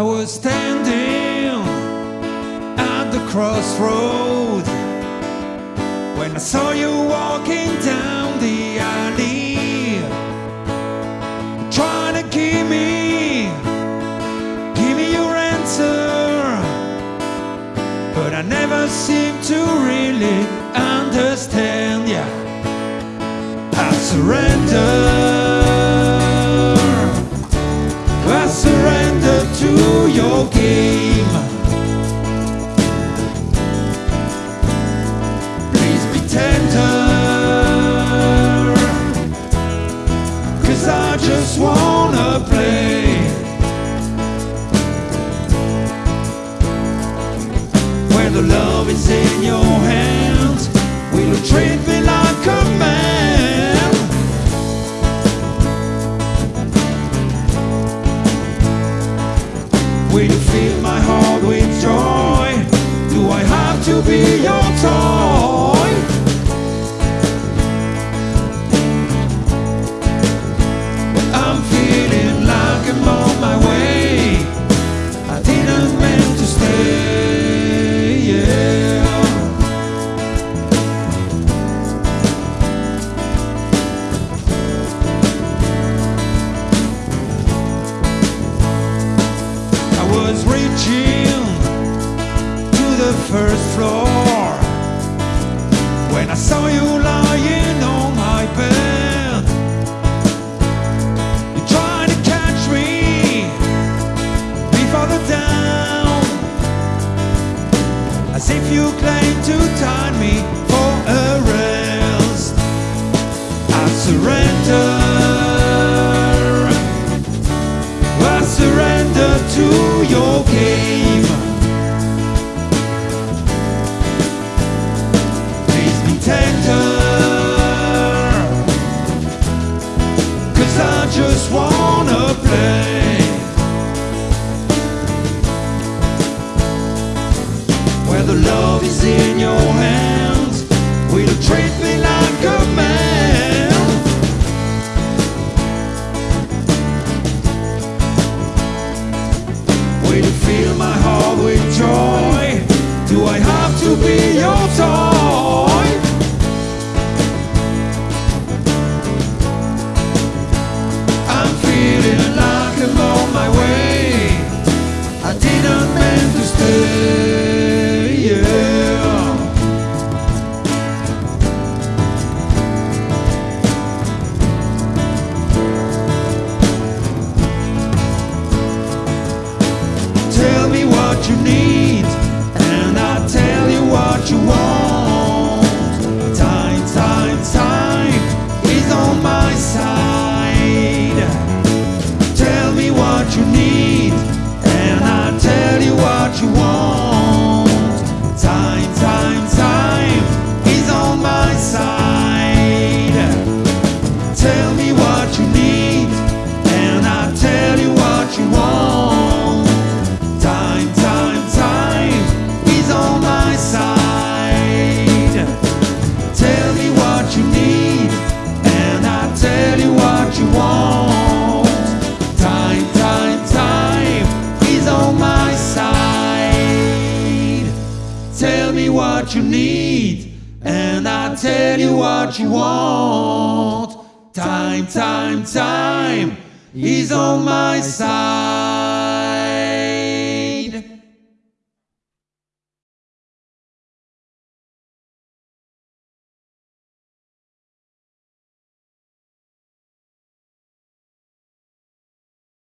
I was standing at the crossroad when I saw you walking down the alley, trying to give me, give me your answer, but I never seemed to really understand. Yeah, I surrender. Will you fill my heart with joy? Do I have to be your toy? First floor when I saw you lying on my bed. You tried to catch me before the down, as if you claimed to tie me for a rest. I surrender. I surrender to your game. Where the love is in your hands, will you treat me like a man? You need, me what you need, and I'll tell you what you want. Time, time, time is on my side.